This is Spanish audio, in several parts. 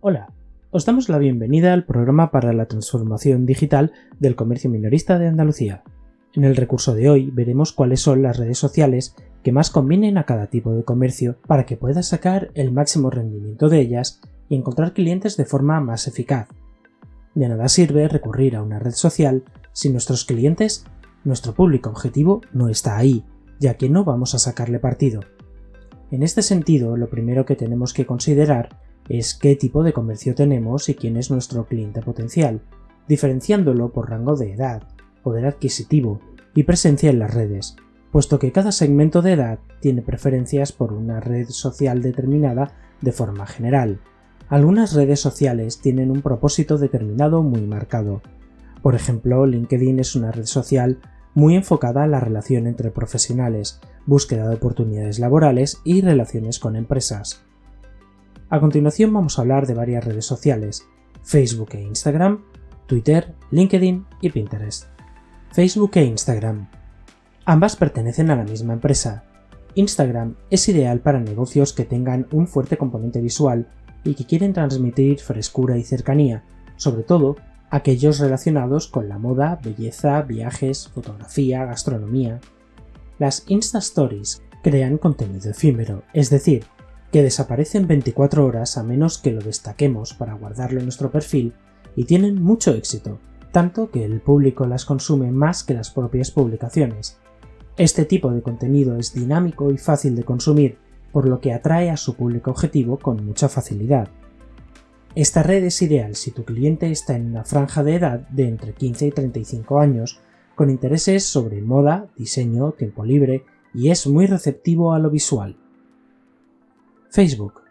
Hola, os damos la bienvenida al programa para la transformación digital del comercio minorista de Andalucía. En el recurso de hoy veremos cuáles son las redes sociales que más convienen a cada tipo de comercio para que pueda sacar el máximo rendimiento de ellas y encontrar clientes de forma más eficaz. De nada sirve recurrir a una red social si nuestros clientes, nuestro público objetivo, no está ahí, ya que no vamos a sacarle partido. En este sentido, lo primero que tenemos que considerar es qué tipo de comercio tenemos y quién es nuestro cliente potencial, diferenciándolo por rango de edad, poder adquisitivo y presencia en las redes, puesto que cada segmento de edad tiene preferencias por una red social determinada de forma general. Algunas redes sociales tienen un propósito determinado muy marcado. Por ejemplo, LinkedIn es una red social muy enfocada a la relación entre profesionales, búsqueda de oportunidades laborales y relaciones con empresas. A continuación vamos a hablar de varias redes sociales, Facebook e Instagram, Twitter, LinkedIn y Pinterest. Facebook e Instagram. Ambas pertenecen a la misma empresa. Instagram es ideal para negocios que tengan un fuerte componente visual y que quieren transmitir frescura y cercanía, sobre todo aquellos relacionados con la moda, belleza, viajes, fotografía, gastronomía. Las Insta Stories crean contenido efímero, es decir, que desaparecen 24 horas a menos que lo destaquemos para guardarlo en nuestro perfil y tienen mucho éxito, tanto que el público las consume más que las propias publicaciones. Este tipo de contenido es dinámico y fácil de consumir, por lo que atrae a su público objetivo con mucha facilidad. Esta red es ideal si tu cliente está en una franja de edad de entre 15 y 35 años, con intereses sobre moda, diseño, tiempo libre y es muy receptivo a lo visual. Facebook.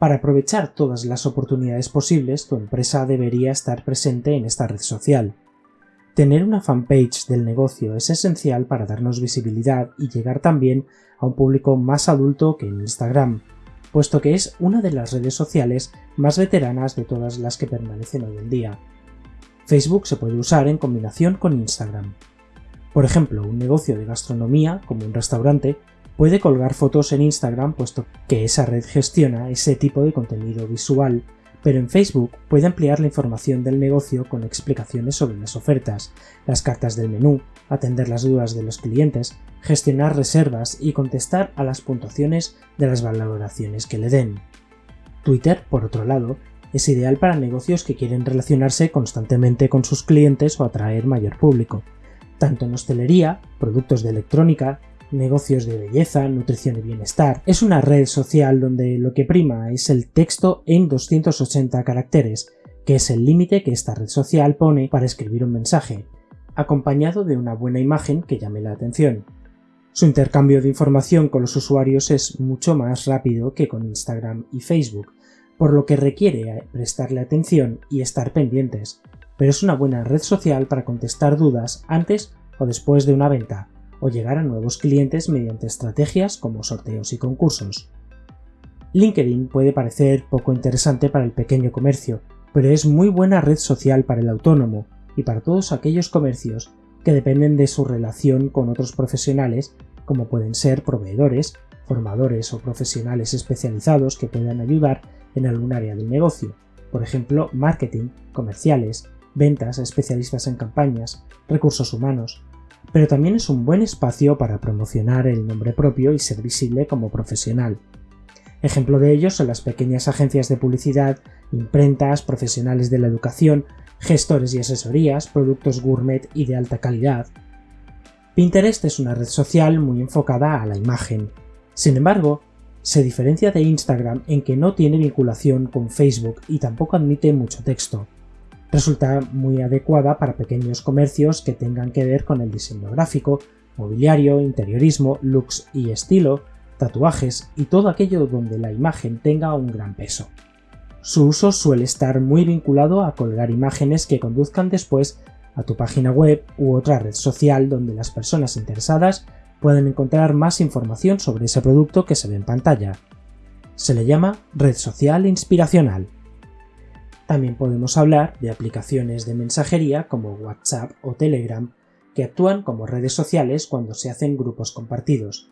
Para aprovechar todas las oportunidades posibles, tu empresa debería estar presente en esta red social. Tener una fanpage del negocio es esencial para darnos visibilidad y llegar también a un público más adulto que en Instagram, puesto que es una de las redes sociales más veteranas de todas las que permanecen hoy en día. Facebook se puede usar en combinación con Instagram. Por ejemplo, un negocio de gastronomía, como un restaurante, puede colgar fotos en Instagram puesto que esa red gestiona ese tipo de contenido visual, pero en Facebook puede ampliar la información del negocio con explicaciones sobre las ofertas, las cartas del menú, atender las dudas de los clientes, gestionar reservas y contestar a las puntuaciones de las valoraciones que le den. Twitter, por otro lado, es ideal para negocios que quieren relacionarse constantemente con sus clientes o atraer mayor público, tanto en hostelería, productos de electrónica, negocios de belleza, nutrición y bienestar. Es una red social donde lo que prima es el texto en 280 caracteres, que es el límite que esta red social pone para escribir un mensaje, acompañado de una buena imagen que llame la atención. Su intercambio de información con los usuarios es mucho más rápido que con Instagram y Facebook, por lo que requiere prestarle atención y estar pendientes, pero es una buena red social para contestar dudas antes o después de una venta, o llegar a nuevos clientes mediante estrategias como sorteos y concursos. LinkedIn puede parecer poco interesante para el pequeño comercio, pero es muy buena red social para el autónomo y para todos aquellos comercios que dependen de su relación con otros profesionales como pueden ser proveedores, formadores o profesionales especializados que puedan ayudar en algún área del negocio, por ejemplo marketing, comerciales, ventas, especialistas en campañas, recursos humanos, pero también es un buen espacio para promocionar el nombre propio y ser visible como profesional. Ejemplo de ello son las pequeñas agencias de publicidad, imprentas, profesionales de la educación, gestores y asesorías, productos gourmet y de alta calidad. Pinterest es una red social muy enfocada a la imagen. Sin embargo, se diferencia de Instagram en que no tiene vinculación con Facebook y tampoco admite mucho texto resulta muy adecuada para pequeños comercios que tengan que ver con el diseño gráfico, mobiliario, interiorismo, looks y estilo, tatuajes y todo aquello donde la imagen tenga un gran peso. Su uso suele estar muy vinculado a colgar imágenes que conduzcan después a tu página web u otra red social donde las personas interesadas pueden encontrar más información sobre ese producto que se ve en pantalla. Se le llama red social inspiracional. También podemos hablar de aplicaciones de mensajería como WhatsApp o Telegram que actúan como redes sociales cuando se hacen grupos compartidos.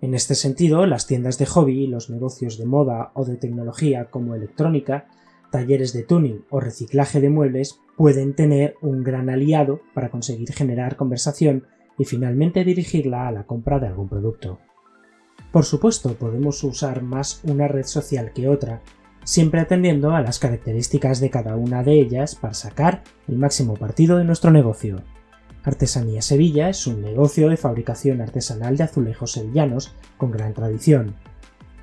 En este sentido, las tiendas de hobby, los negocios de moda o de tecnología como electrónica, talleres de tuning o reciclaje de muebles pueden tener un gran aliado para conseguir generar conversación y finalmente dirigirla a la compra de algún producto. Por supuesto, podemos usar más una red social que otra, siempre atendiendo a las características de cada una de ellas para sacar el máximo partido de nuestro negocio. Artesanía Sevilla es un negocio de fabricación artesanal de azulejos sevillanos con gran tradición.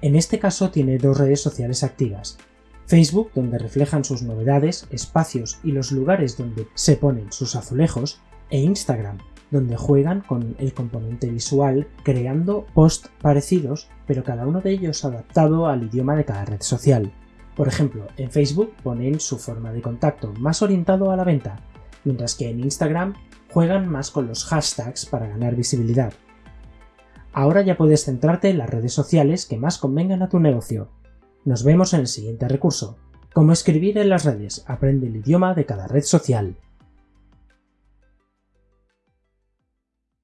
En este caso tiene dos redes sociales activas, Facebook, donde reflejan sus novedades, espacios y los lugares donde se ponen sus azulejos, e Instagram, donde juegan con el componente visual creando posts parecidos, pero cada uno de ellos adaptado al idioma de cada red social. Por ejemplo, en Facebook ponen su forma de contacto más orientado a la venta, mientras que en Instagram juegan más con los hashtags para ganar visibilidad. Ahora ya puedes centrarte en las redes sociales que más convengan a tu negocio, nos vemos en el siguiente recurso. Cómo escribir en las redes. Aprende el idioma de cada red social.